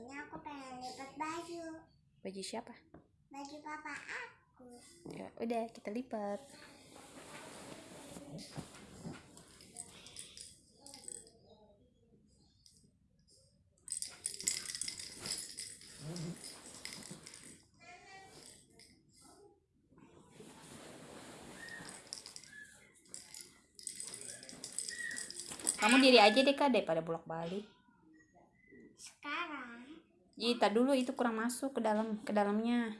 ini aku pengen lipat baju. Baju siapa? Baju papa aku. Ya udah kita lipat. Kamu diri aja deh kak daripada bolak balik. Sekarang Ita dulu itu kurang masuk ke dalam ke dalamnya.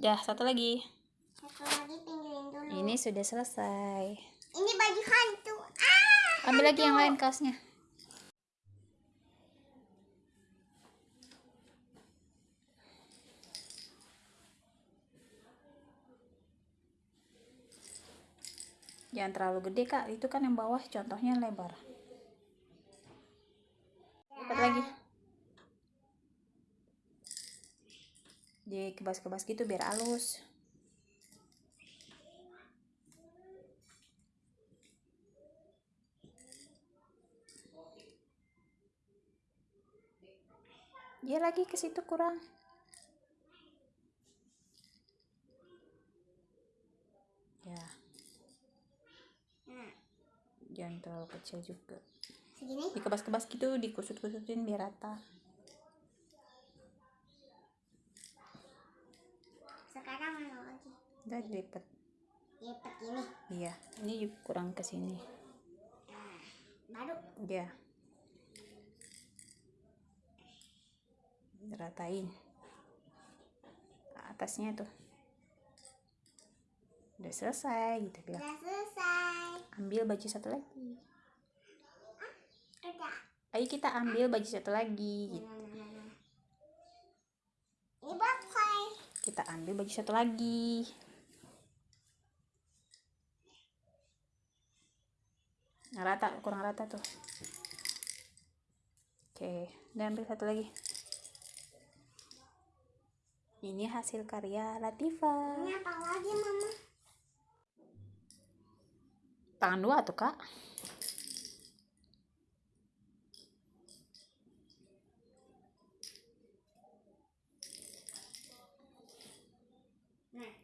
Ya, satu lagi. satu lagi pinggulin dulu. Ini sudah selesai. Ini baju hantu. Ah, Ambil lagi yang lain kaosnya. Jangan terlalu gede kak, itu kan yang bawah contohnya lebar. Lipat lagi. Dikebas-kebas gitu biar halus. Dia lagi ke situ kurang. Ya, jangan terlalu kecil juga. segini. Dikebas-kebas gitu, dikusut-kusutin biar rata. Sekarang mana lagi? Udah dilipat. Lipat ini. Iya, ini juga kurang ke sini. Nah, baru. Ya. Ratain. Atasnya tuh. Udah selesai gitu bilang. Udah selesai. Ambil baju satu lagi. Udah. Ayo kita ambil baju satu lagi. gitu. Nah, nah, nah, nah. Kita ambil baju satu lagi. Nah, rata, kurang rata tuh. Oke, dan ambil satu lagi. Ini hasil karya Latifa. Ini apa lagi mama? Tangan dua tuh, Kak.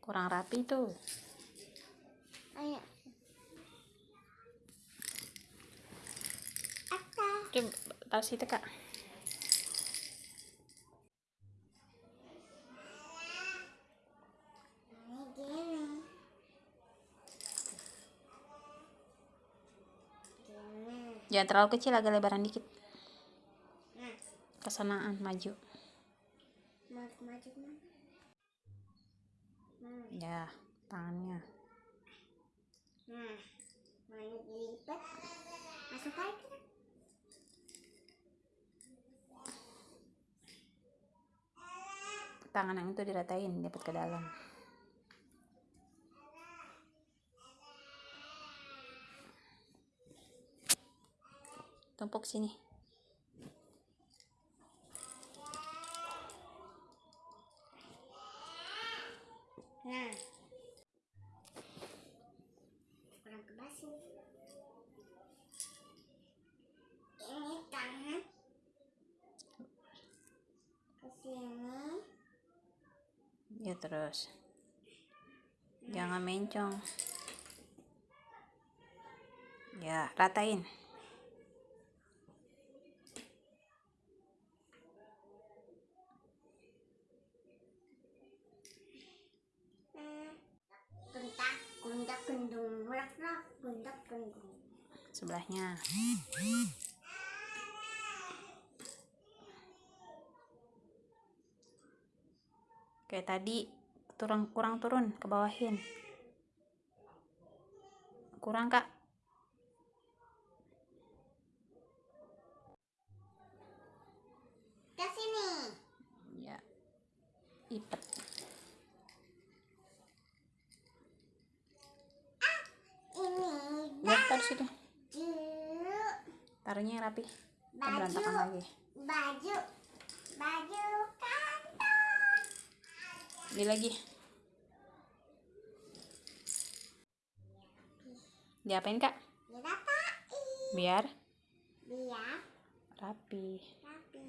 Kurang rapi tuh. ayo. Coba taruh situ, Kak. Jangan terlalu kecil, agak lebaran dikit. Nah, Kesanaan, maju. Nah, Ya, tangannya. nah, dilipat. Masuk lagi. Tangan yang itu diratain, dapat ke dalam. Tumpuk sini. Nah. Kurang kebas nih. Ini tangan. Ke sini. Ya terus. Jangan mencong. Ya, ratain. Sebelahnya. Kayak tadi turun kurang turun ke bawahin. Kurang, Kak. Ke sini. Ya. Ipet. Ini Ya, taruh situ. taruhnya yang rapi berantakan lagi Baju. Baju kantor. beli lagi diapain kak biar Biar rapi rapi.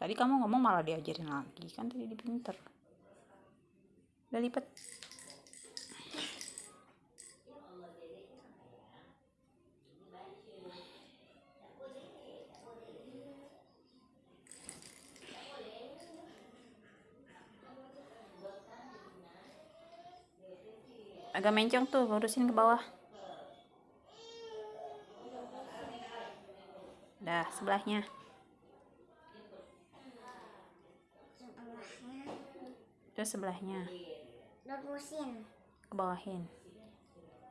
tadi kamu ngomong malah diajarin lagi kan tadi di pinter udah lipet agak mencong tuh lurusin ke bawah dah sebelahnya terus sebelahnya Lurusin. ke bawahin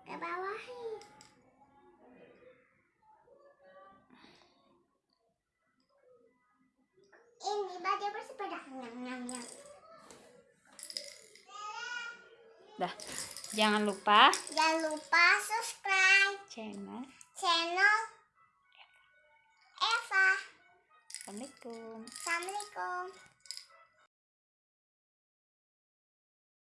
Ke bawahin. Ini baju bersepeda. Nyam, nyam, nyam. dah jangan lupa Jangan lupa subscribe channel channel Eva. assalamualaikum Assalamualaikum.